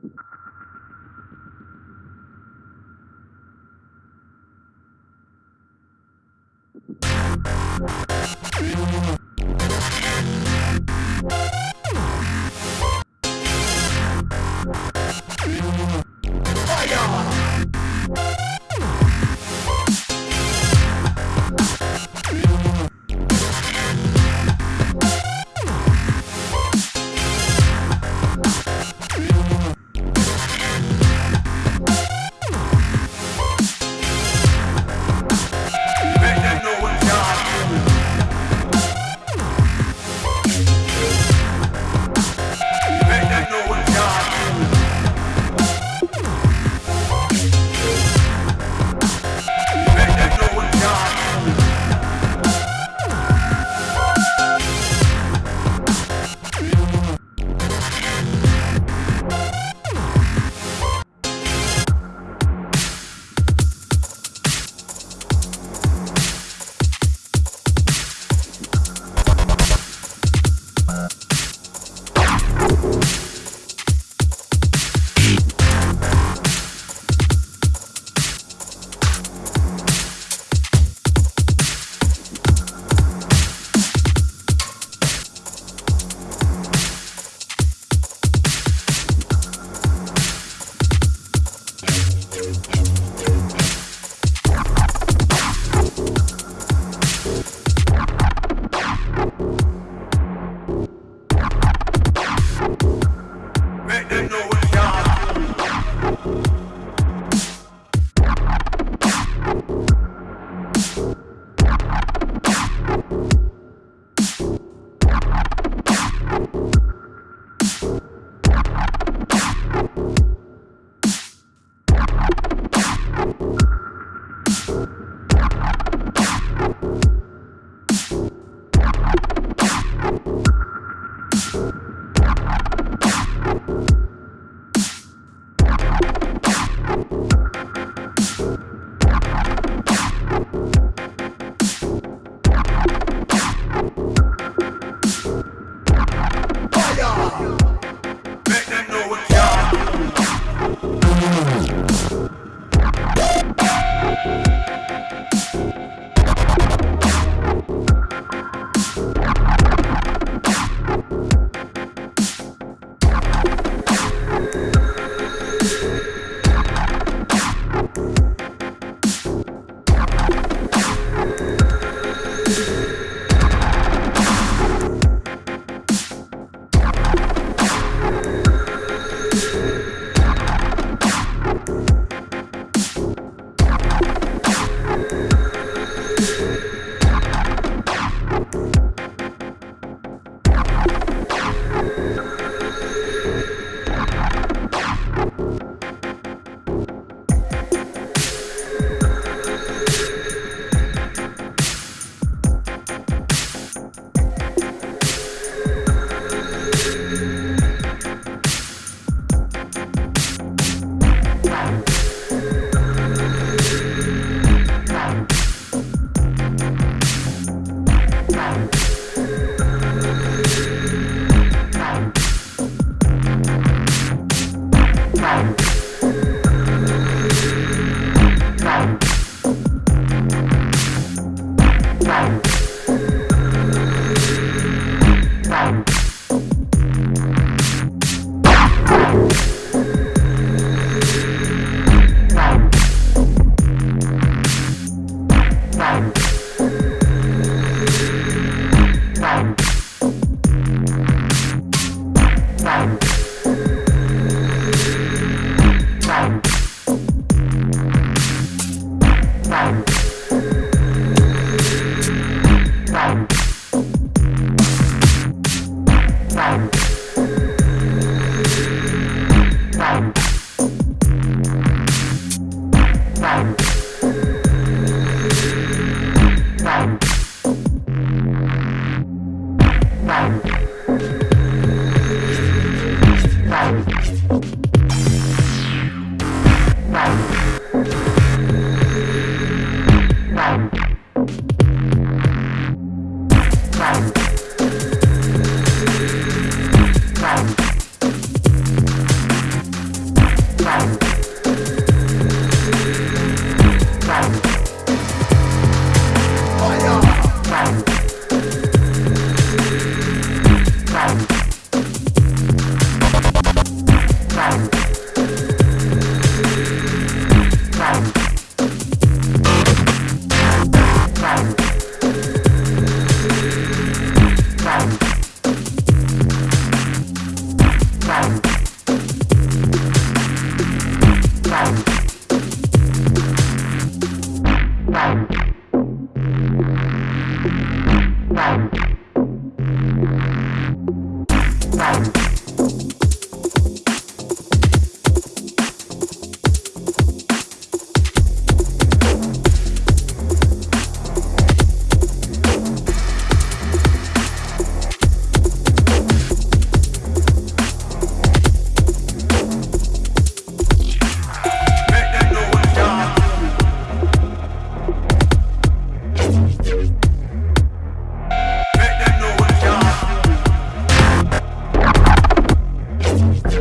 you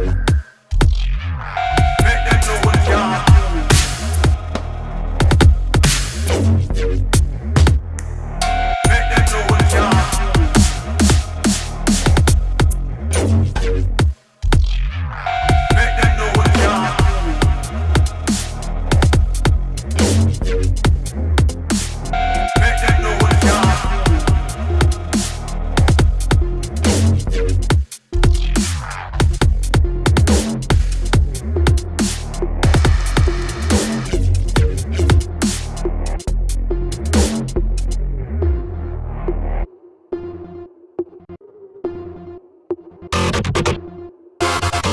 Bye.